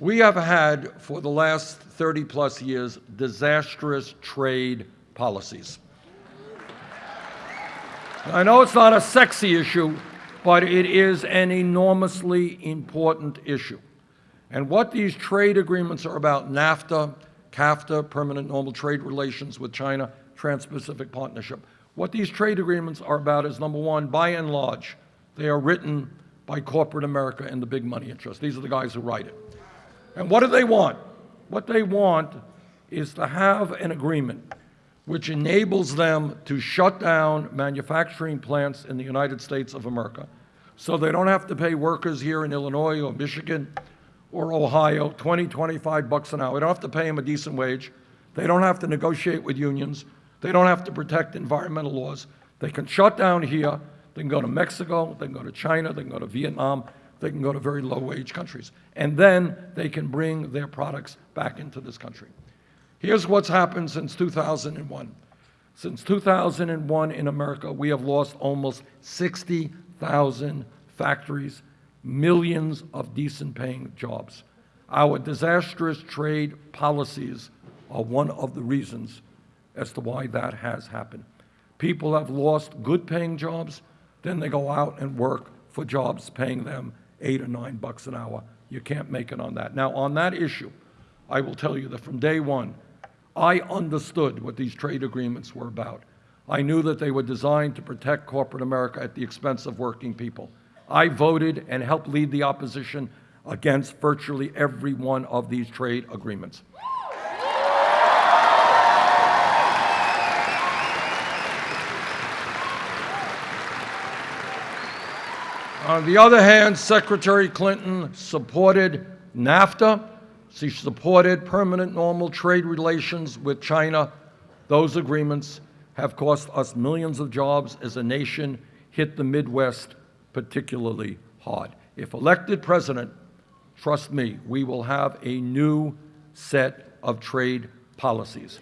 We have had, for the last 30 plus years, disastrous trade policies. I know it's not a sexy issue, but it is an enormously important issue. And what these trade agreements are about, NAFTA, CAFTA, Permanent Normal Trade Relations with China, Trans-Pacific Partnership, what these trade agreements are about is, number one, by and large, they are written by corporate America and the big money interests. These are the guys who write it. And what do they want? What they want is to have an agreement which enables them to shut down manufacturing plants in the United States of America so they don't have to pay workers here in Illinois or Michigan or Ohio 20, 25 bucks an hour. They don't have to pay them a decent wage. They don't have to negotiate with unions. They don't have to protect environmental laws. They can shut down here. They can go to Mexico. They can go to China. They can go to Vietnam. They can go to very low-wage countries. And then they can bring their products back into this country. Here's what's happened since 2001. Since 2001 in America, we have lost almost 60,000 factories, millions of decent paying jobs. Our disastrous trade policies are one of the reasons as to why that has happened. People have lost good paying jobs, then they go out and work for jobs paying them eight or nine bucks an hour. You can't make it on that. Now, on that issue, I will tell you that from day one, I understood what these trade agreements were about. I knew that they were designed to protect corporate America at the expense of working people. I voted and helped lead the opposition against virtually every one of these trade agreements. On the other hand, Secretary Clinton supported NAFTA. She supported permanent normal trade relations with China. Those agreements have cost us millions of jobs as a nation, hit the Midwest particularly hard. If elected president, trust me, we will have a new set of trade policies.